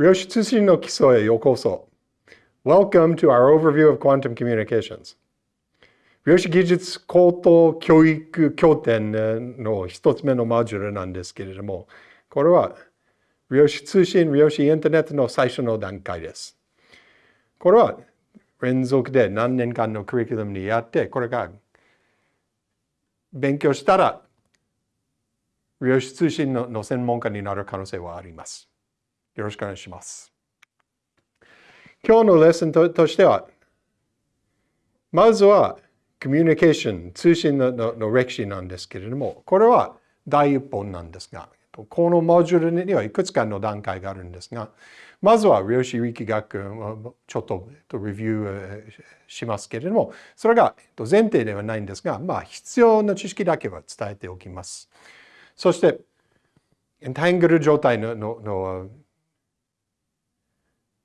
量子通信の基礎へようこそ。Welcome to our overview of quantum communications. 量子技術高等教育協定の一つ目のモジュールなんですけれども、これは量子通信、量子インターネットの最初の段階です。これは連続で何年間のクリキュラムにやって、これが勉強したら量子通信の専門家になる可能性はあります。よろしくお願いします。今日のレッスンとしては、まずはコミュニケーション、通信のの歴史なんですけれども、これは第一本なんですが、このモジュールにはいくつかの段階があるんですが、まずは量子力学をちょっとレビューしますけれども、それが前提ではないんですが、まあ必要な知識だけは伝えておきます。そして、エンタングル状態のの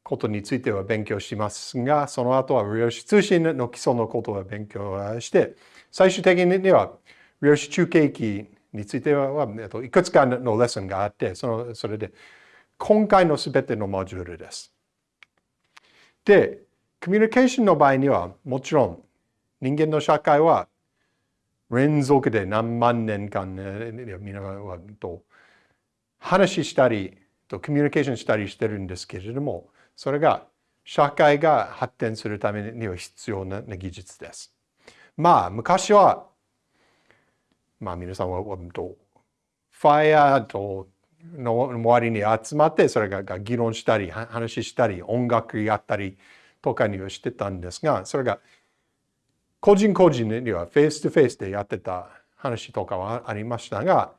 ことについては勉強しますが、その後は量子通信の基礎のことを勉強して、最終的には量子中継機については、いくつかのレッスンがあって、そのそれで今回のすべてのモジュールです。で、コミュニケーションの場合には、もちろん人間の社会は連続で何万年間、みんはと話したり、とコミュニケーションしたりしてるんですけれども、それが社会が発展するためには必要な技術です。まあ、昔は、まあ皆さんは、ファイアとの周りに集まって、それが議論したり、話したり、音楽やったりとかにはしてたんですが、それが個人個人にはフェイスとフェイスでやってた話とかはありましたが、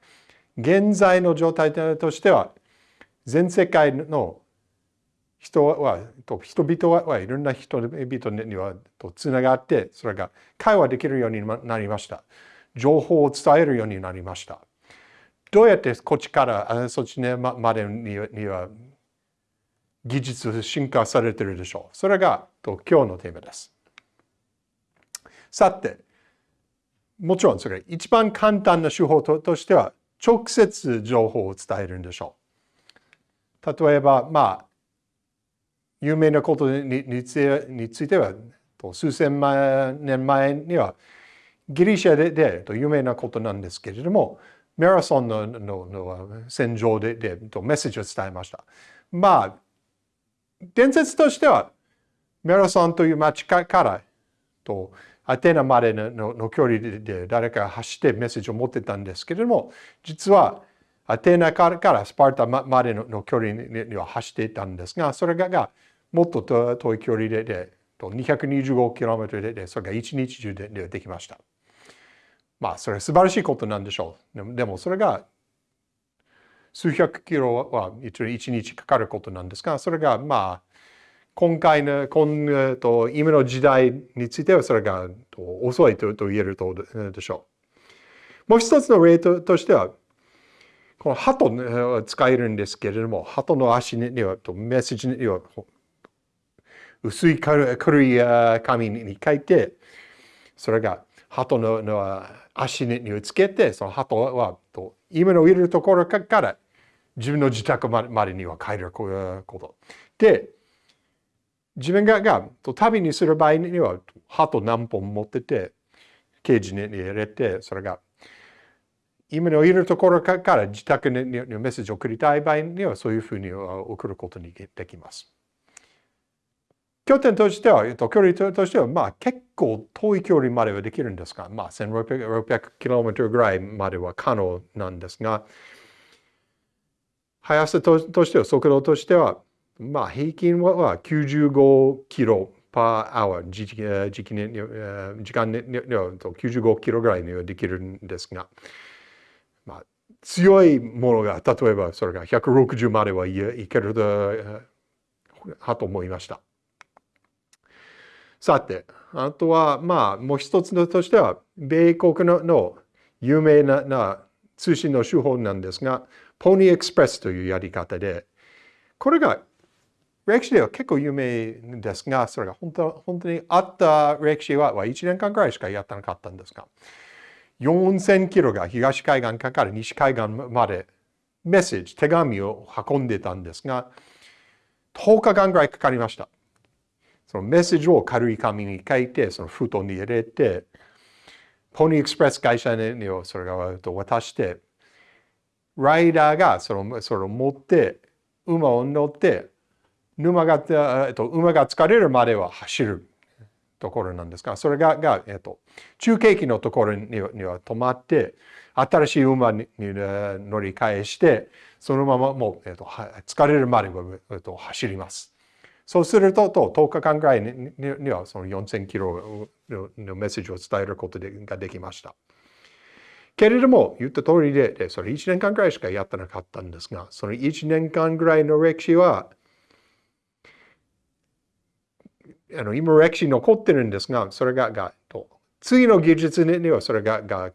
現在の状態としては、全世界の人は、人々はいろんな人々にはとつながって、それが会話できるようになりました。情報を伝えるようになりました。どうやってこっちからそっちまでには技術進化されてるでしょう。それが今日のテーマです。さて、もちろんそれ一番簡単な手法としては直接情報を伝えるんでしょう。例えば、まあ、有名なことについては、数千万年前にはギリシャでで有名なことなんですけれども、マラソンののの戦場ででメッセージを伝えました。まあ、伝説としては、マラソンという街からとアテナまでの距離で誰かが走ってメッセージを持ってたんですけれども、実はアテナからスパルタまでの距離には走っていたんですが、それがもっと遠い距離でで 225km ででそれが一日中でできました。まあそれは素晴らしいことなんでしょう。でもそれが数百キロは一日かかることなんですが、それがまあ今回の今と今の時代についてはそれが遅いと言えるとでしょう。もう一つの例としては、この鳩を使えるんですけれども、鳩の足にはメッセージには薄い軽い紙に書いて、それが鳩のの足につけて、その鳩は今のいるところから自分の自宅までには帰ること。で、自分がが旅にする場合には鳩何本持ってて、ケージに入れて、それが今のいるところから自宅にメッセージを送りたい場合にはそういうふうに送ることにできます。拠点としては、えっと距離としては、まあ結構遠い距離まではできるんですが、まあ 1600km ぐらいまでは可能なんですが、速さとしては、速度としては、まあ平均は95キロ per hour 時時期に時間に95キロぐらいにはできるんですが、まあ、強いものが例えばそれが160まではいけるはと思いました。さて、あとは、まあ、もう一つのとしては、米国のの有名なな通信の手法なんですが、ポニーエクスプレスというやり方で、これが歴史では結構有名ですが、それが本当本当にあった歴史は1年間くらいしかやってなかったんですが、4000キロが東海岸から西海岸までメッセージ、手紙を運んでたんですが、10日間ぐらいかかりました。そのメッセージを軽い紙に書いて、その封筒に入れて、ポニーエクスプレス会社にそれが渡して、ライダーがそのそれを持って、馬を乗って、馬が、えっと、馬が疲れるまでは走るところなんですが、それが、がえっと、中継機のところには止まって、新しい馬に乗り換えして、そのままもう、えっと、疲れるまでは、えっと、走ります。そうすると、と10日間ぐらいにはその4000キロのメッセージを伝えることでができました。けれども、言った通りで、それ1年間ぐらいしかやってなかったんですが、その1年間ぐらいの歴史は、あの今歴史残ってるんですが、それが、がと次の技術にはそれが、が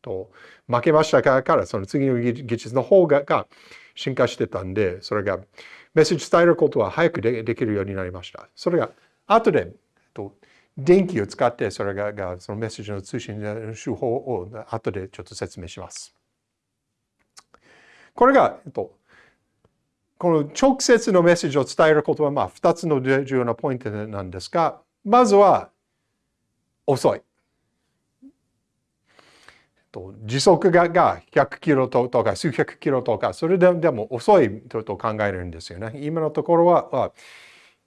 と負けましたから、その次の技術の方がが進化してたんで、それがメッセージ伝えることは早くできるようになりました。それが後でと電気を使ってそれががそのメッセージの通信の手法を後でちょっと説明します。これが、えっと、この直接のメッセージを伝えることはまあ2つの重要なポイントなんですが、まずは遅い。時速がが100キロとか数百キロとか、それでも遅いと考えるんですよね。今のところは、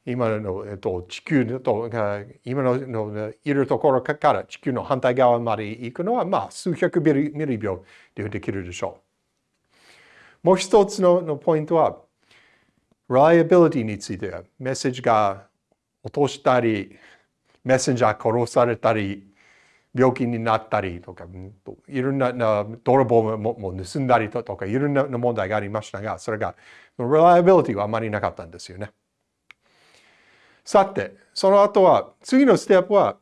今の、えっと、地球と今のいるところから地球の反対側まで行くのは、まあ、数百ミリミリ秒でできるでしょう。もう一つののポイントは、reliability についてメッセージが落としたり、メッセンジャー殺されたり、病気になったりとか、いろんな泥棒も盗んだりとか、いろんな問題がありましたが、それが、reliability はあまりなかったんですよね。さて、その後は、次のステップは、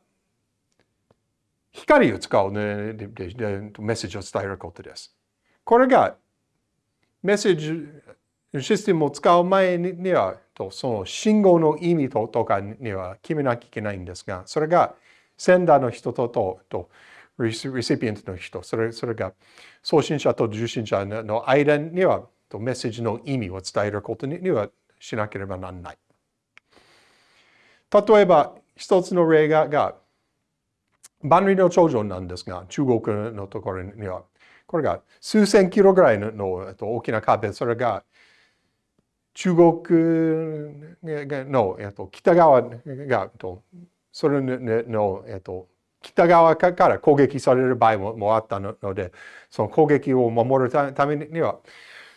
光を使う、ね、メッセージを伝えることです。これが、メッセージシステムを使う前には、その信号の意味とかには決めなきゃいけないんですが、それが、センダーの人とととリシピエントの人それそれが送信者と受信者の間にはとメッセージの意味を伝えることにはしなければならない。例えば一つの例がが万里の長城なんですが中国のところにはこれが数千キロぐらいのの大きな壁それが中国の、北側がとそれの、えっと、北側から攻撃される場合もあったので、その攻撃を守るためには、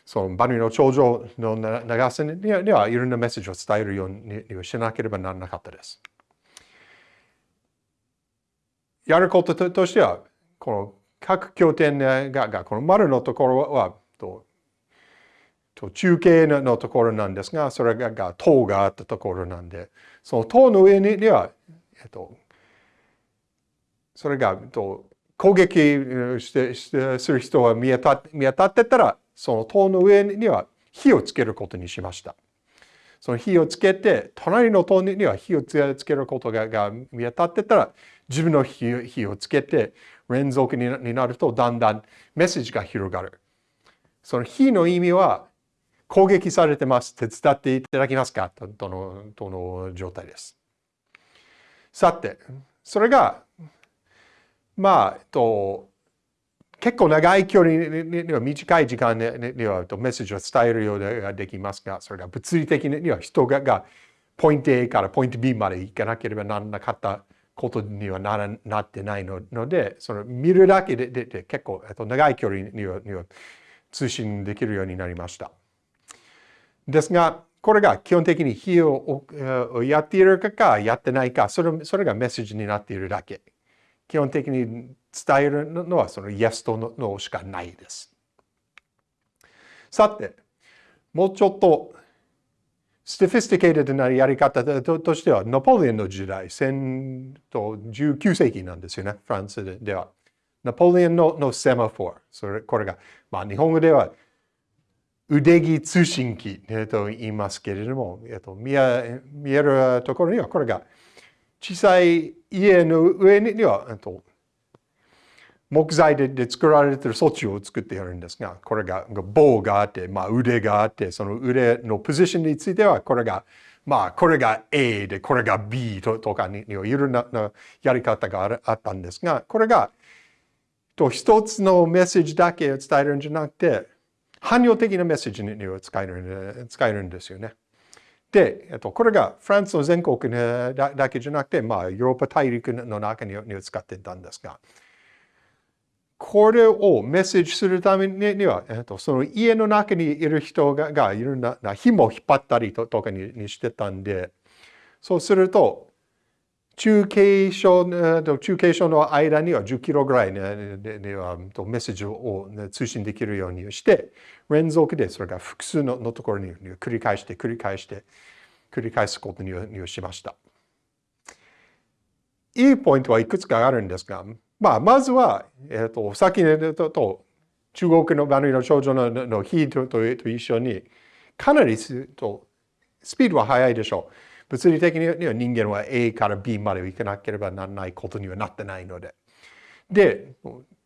そのバニの頂上の長さにはいろんなメッセージを伝えるようにしなければならなかったです。やることとしては、この各拠点ががこの丸のところはとと中継のところなんですが、それがが塔があったところなんで、その塔の上にはえっと、それが、えっと、攻撃してしてする人が見当た見当たってたら、その塔の上には火をつけることにしました。その火をつけて、隣の塔には火をつけることがが見当たってたら、自分の火火をつけて、連続になるとだんだんメッセージが広がる。その火の意味は、攻撃されてます。手伝っていただけますか？とのとの状態です。さて、それが、まあ、えっと、結構長い距離には短い時間にはメッセージを伝えるようができますが、それが物理的には人がポイント A からポイント B まで行かなければならなかったことにはならなってないので、その見るだけででで結構と長い距離にはには通信できるようになりました。ですが、これが基本的に火をやっているかかやってないか、それそれがメッセージになっているだけ。基本的に伝えるのはその Yes と No しかないです。さて、もうちょっと sophisticated なやり方としては、ナポレオンの時代、19世紀なんですよね、フランスでは。ナポレオンののセマフォー。それこれが、まあ、日本語では腕木通信機、えと言いますけれども、えと見え見えるところにはこれが小さい家の上には、えと木材でで作られている装置を作ってやるんですが、これが棒があって、まあ、腕があって、その腕のポジションについては、これが、まあ、これが A で、これが B ととかにいろいろなやり方があったんですが、これがと一つのメッセージだけを伝えるんじゃなくて、汎用的なメッセージに使える使えるんですよね。で、えっと、これがフランスの全国だだけじゃなくて、まあ、ヨーロッパ大陸の中に使ってたんですが、これをメッセージするためには、えっと、その家の中にいる人ががいろんな紐を引っ張ったりとかににしてたんで、そうすると、中継所と中継所の間には10キロぐらいにはメッセージを通信できるようにして、連続でそれが複数のところに繰り返して繰り返して繰り返すことにしました。いいポイントはいくつかあるんですが、まあ、まずは、えっ、と、さっきのとと中国のバヌの少女のの日とと一緒に、かなりとスピードは速いでしょう。物理的には人間は A から B まで行かなければならないことにはなってないので。で、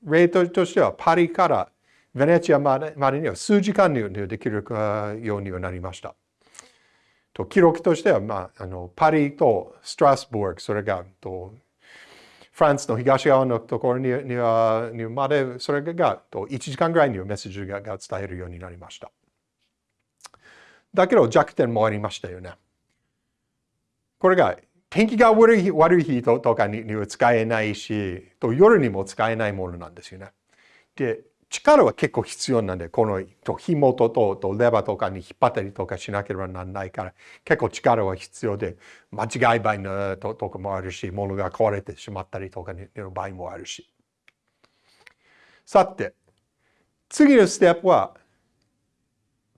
例としてはパリからベネチアまでには数時間にできるようにはなりました。と記録としては、まあ、あのパリとストラスブルク、それがとフランスの東側のところににはにまで、それがと1時間ぐらいにメッセージが伝えるようになりました。だけど弱点もありましたよね。これが天気が悪い悪い日とかには使えないし、と夜にも使えないものなんですよね。で、力は結構必要なんで、この紐とととレバーとかに引っ張ったりとかしなければならないから、結構力は必要で、間違い場合のととかもあるし、物が壊れてしまったりとかの場合もあるし。さて、次のステップは、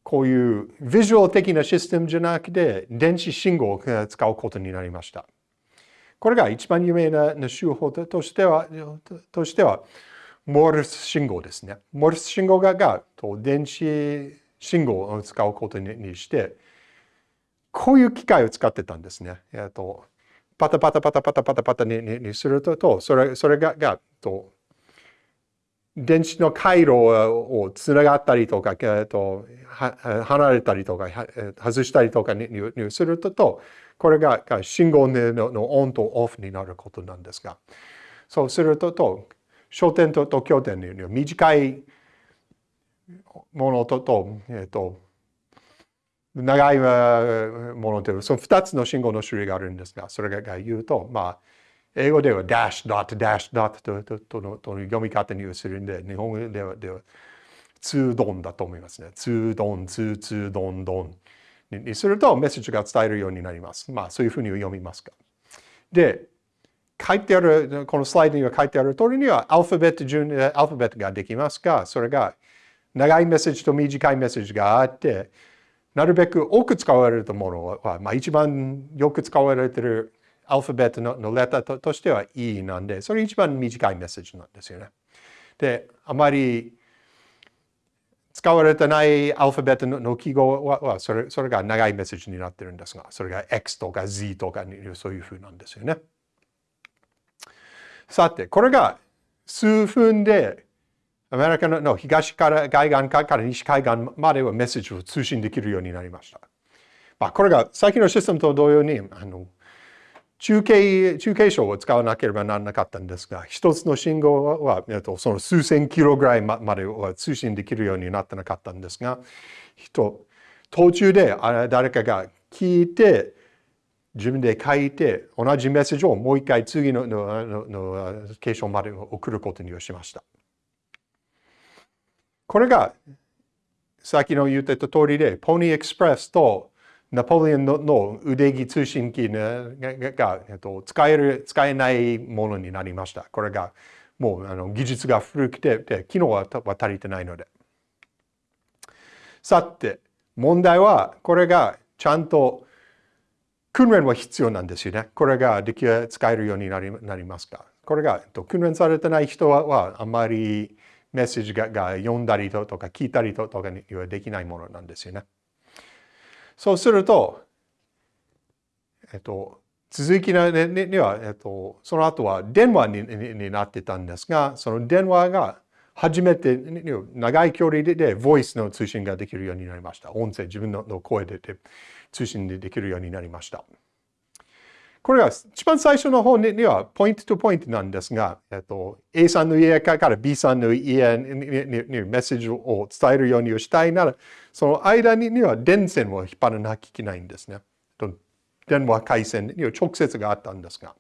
こういうビジュアル的なシステムじゃなくて、電子信号を使うことになりました。これが一番有名な手法としては、としては、モールス信号ですね。モールス信号がが電子信号を使うことにして、こういう機械を使ってたんですね。えっと、パタパタパタパタパタパタににすると、それそれががと電子の回路をつながったりとか、えっと、離れたりとか、外したりとかにすると、これが信号のオンとオフになることなんですが、そうすると、焦点とと拠点に短いものとと、えっと、長いものというその2つの信号の種類があるんですが、それが言うと、まあ、英語では dash dot dash dot とととのとの読み方にするんで、日本語ではではツードンだと思いますね。ツードン、ツーツードンドンにするとメッセージが伝えるようになります。まあそういうふうに読みますか。で、書いてある、このスライドには書いてある通りにはアルファベット順、アルファベットができますが、それが長いメッセージと短いメッセージがあって、なるべく多く使われるものは、まあ、一番よく使われているアルファベットのレターとしては E なんで、それ一番短いメッセージなんですよね。で、あまり使われてないアルファベットの記号はそれそれが長いメッセージになってるんですが、それが X とか Z とかそういうふうなんですよね。さて、これが数分でアメリカの東から海岸から西海岸まではメッセージを通信できるようになりました。まあ、これが最近のシステムと同様にあの中継、中継所を使わなければならなかったんですが、一つの信号は、えっと、その数千キロぐらいまでは通信できるようになってなかったんですが、人途中で誰かが聞いて、自分で書いて、同じメッセージをもう一回次のののの継承まで送ることにしました。これが、さっきの言ってた通りで、ポニーエクスプレスとナポレオンの腕木通信機がが、えっと、使える、使えないものになりました。これがもうあの技術が古くて、で機能は足りてないので。さて、問題はこれがちゃんと訓練は必要なんですよね。これができ使えるようになりなりますか。これがと訓練されてない人はあまりメッセージがが読んだりとか聞いたりとかにはできないものなんですよね。そうすると、えっと、続きには、えっと、その後は電話にになってたんですが、その電話が初めて長い距離でボイスの通信ができるようになりました。音声、自分の声で通信でできるようになりました。これは一番最初の方にはポイントとポイントなんですが、えっと、A さんの家から B さんの家にメッセージを伝えるようにしたいなら、その間には電線を引っ張らなきゃいけないんですね。電話回線には直接があったんですが。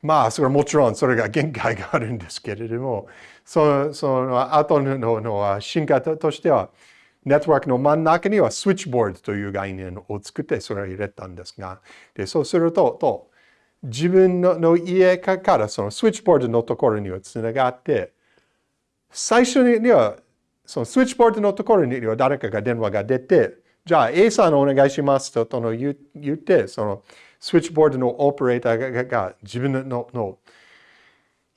まあ、それはもちろんそれが限界があるんですけれども、その後の進化としては、ネットワークの真ん中にはスイッチボードという概念を作ってそれを入れたんですが、でそうするとと自分の家からそのスイッチボードのところにはつながって、最初にはそのスイッチボードのところには誰かが電話が出て、じゃあ A さんお願いしますととの言って、そのスイッチボードのオペレーターが自分のの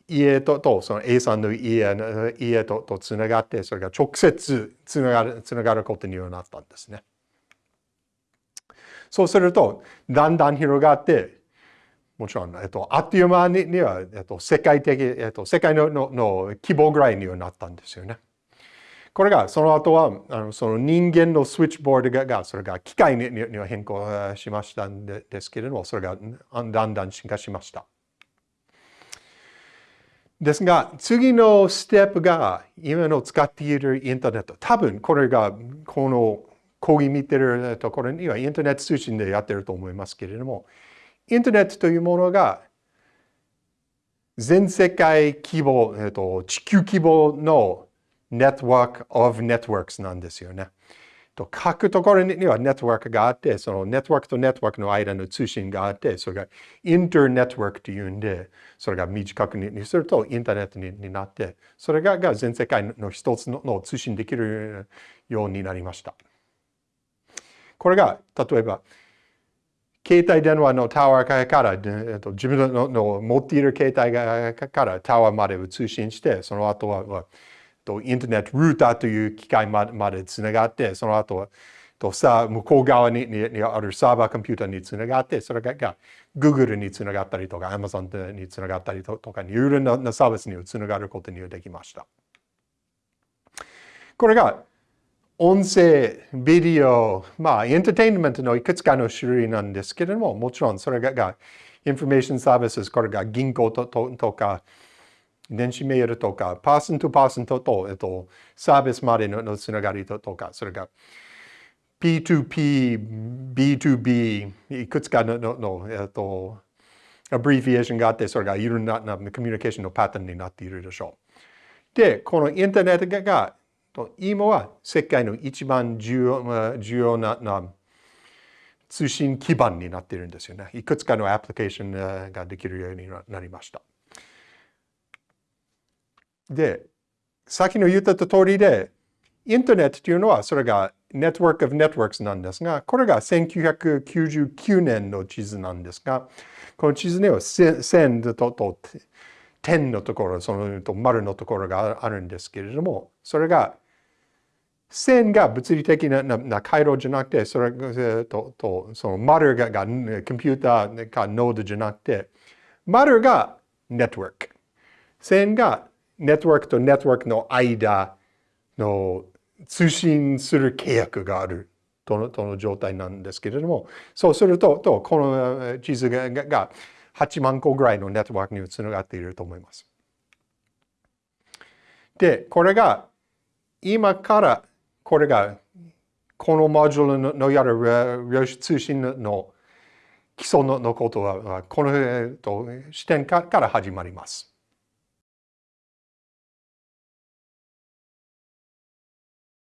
家ととその A さんの家家ととつながって、それが直接つながるつながることになったんですね。そうすると、だんだん広がって、もちろん、えっと、あっという間には、えっと、世界的、えっと、世界ののの規模ぐらいにはなったんですよね。これが、その後は、あのその人間のスイッチボードが、がそれが機械にには変更しましたんでですけれども、それがだんだん進化しました。ですが、次のステップが今の使っているインターネット。多分これがこの講義見てるところにはインターネット通信でやってると思いますけれども、インターネットというものが全世界規模、えっと、地球規模のネットワーク of networks なんですよね。と各ところにはネットワークがあって、そのネットワークとネットワークの間の通信があって、それがインターネットワークというんで、それが短くにするとインターネットになって、それが全世界の一つの通信できるようになりました。これが、例えば、携帯電話のタワーから、自分の持っている携帯からタワーまでを通信して、その後はとインターネットルーターという機械までつながって、その後とさ向こう側にあるサーバーコンピューターにつながって、それが Google につながったりとか Amazon につながったりとか、いろいろなサービスにつながることにできました。これが音声、ビデオ、まあ、エンターテインメントのいくつかの種類なんですけれども、もちろんそれが、インフォメーションサービス、これが銀行ととか、電子メールとか、パーソンとパーソンとと、えっと、サービスまでのつながりとか、それが P2P、B2B、いくつかのの、えっと、アブリフィエーションがあって、それがいろんなコミュニケーションのパターンになっているでしょう。で、このインターネットが、今は世界の一番重要重要なな通信基盤になっているんですよね。いくつかのアプリケーションができるようになりました。で、さっきの言った通りで、インターネットというのは、それが Network of Networks なんですが、これが1999年の地図なんですが、この地図には線とと点のところ、その丸のところがあるんですけれども、それが線が物理的なな回路じゃなくて、それととその丸ががコンピューターかノードじゃなくて、丸がネットワーク。線がネットワークとネットワークの間の通信する契約があるとのとの状態なんですけれども、そうすると、とこの地図がが8万個ぐらいのネットワークにつながっていると思います。で、これが今からこれがこのモジュールのやる量子通信の基礎のことはこの視点から始まります。